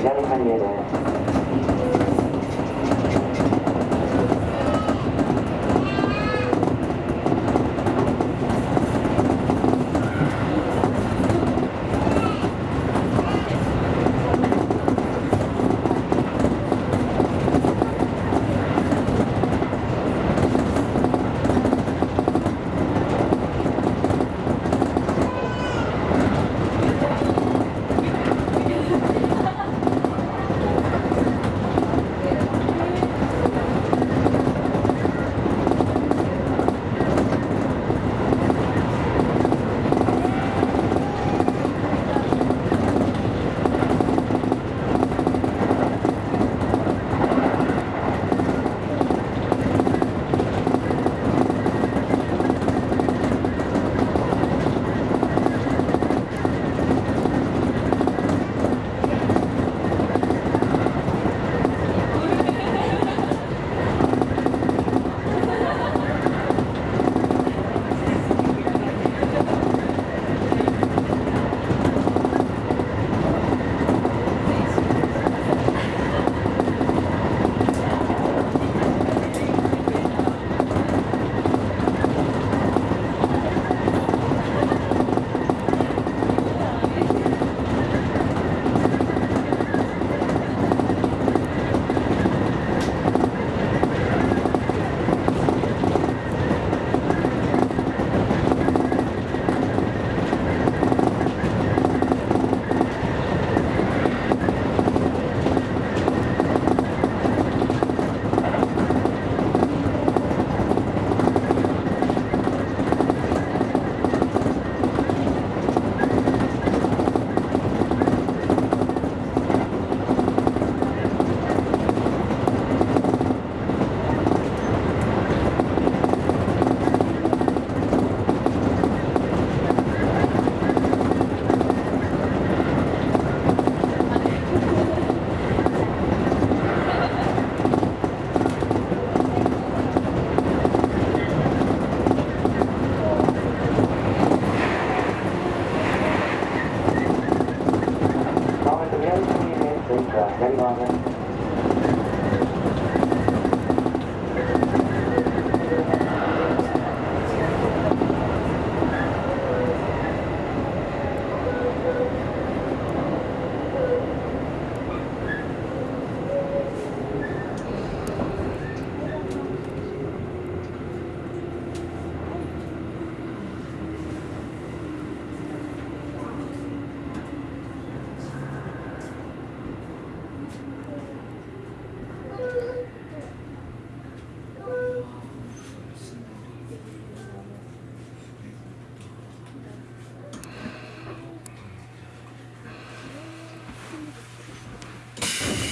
左半径です دھنیہ واد